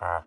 ha.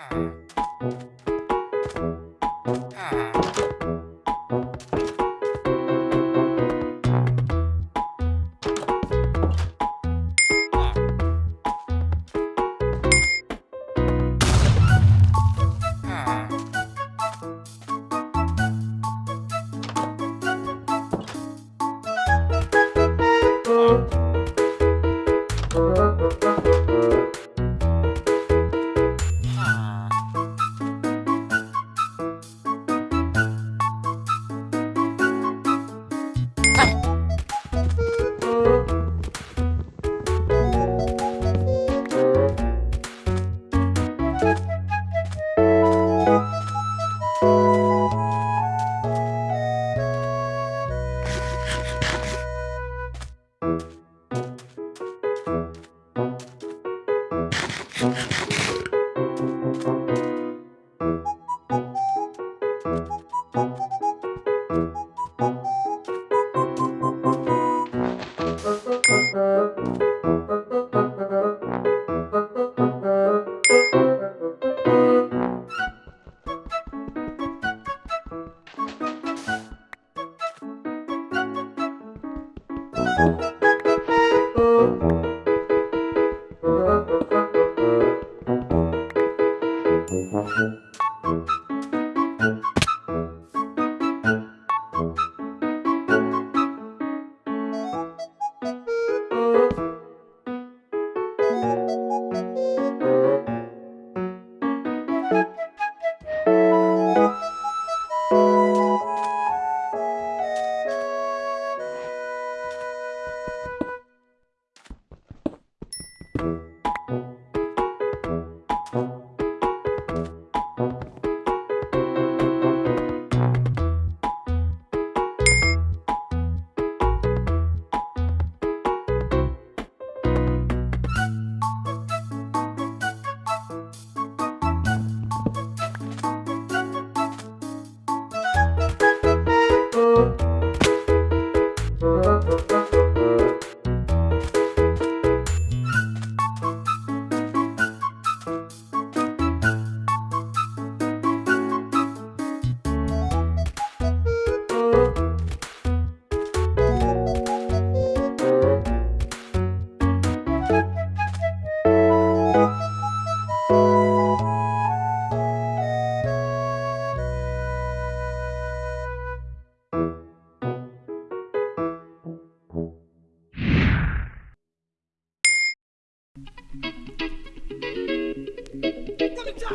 Yeah. you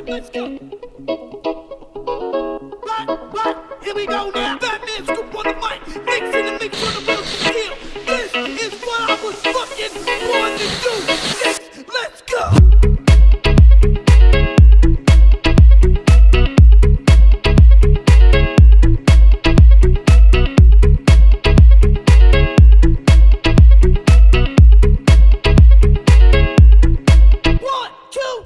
Let's go. Here we go now. On the mic. Nick's in the mix on the This is what I was fucking born to do.